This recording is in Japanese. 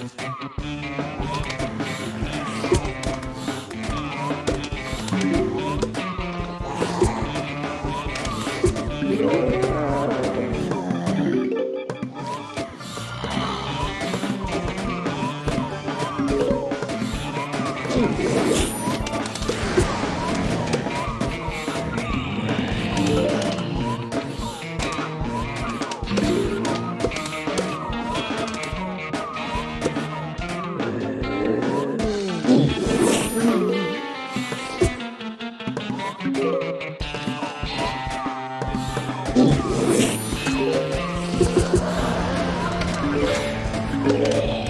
Música Yeah.